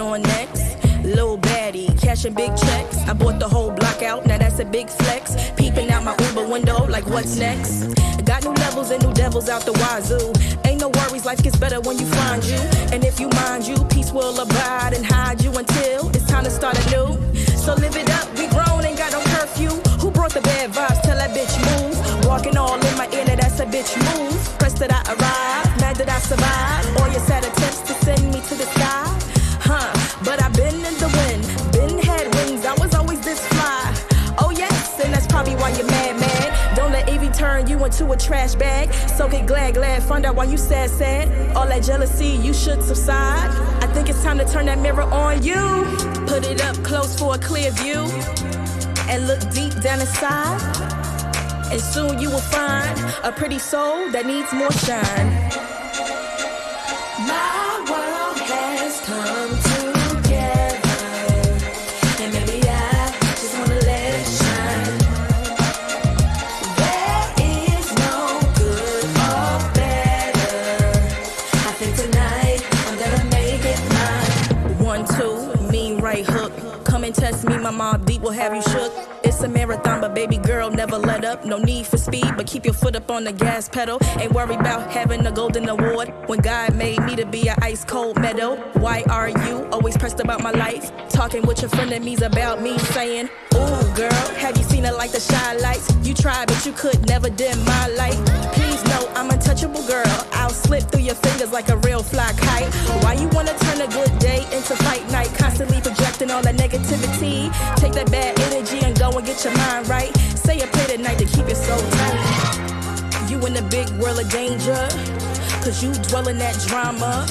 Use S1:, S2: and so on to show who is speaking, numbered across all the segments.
S1: on next. Lil baddie, cashing big checks. I bought the whole block out, now that's a big flex. Peeping out my Uber window, like what's next? Got new levels and new devils out the wazoo. Ain't no worries, life gets better when you find you. And if you mind you, peace will abide and hide you until it's time to start anew. So live it up, we grown, and got no curfew. Who brought the bad vibes? Tell that bitch move. Walking all in my ear, that's a bitch move. Pressed that I arrive, mad that I survive. All your sad turn you into a trash bag. So get glad, glad, find out why you sad, sad. All that jealousy, you should subside. I think it's time to turn that mirror on you. Put it up close for a clear view. And look deep down inside. And soon you will find a pretty soul that needs more shine. Two, mean right hook. Come and test me, my mob deep will have you shook. It's a marathon, but baby girl, never let up. No need for speed, but keep your foot up on the gas pedal. Ain't worried about having a golden award. When God made me to be an ice cold meadow. Why are you always pressed about my life? Talking with your frenemies about me, saying, Ooh, girl, have you seen it like the shy lights? You tried, but you could never dim my light. Please know slip through your fingers like a real fly kite. Why you wanna turn a good day into fight night? Constantly projecting all that negativity. Take that bad energy and go and get your mind right. Say a prayer tonight to keep it so tight. You in the big world of danger, cause you dwell in that drama.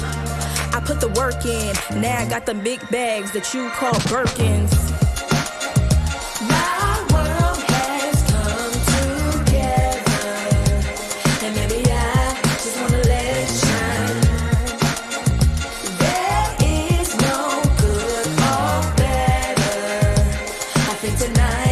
S1: I put the work in, now I got the big bags that you call Birkins. tonight.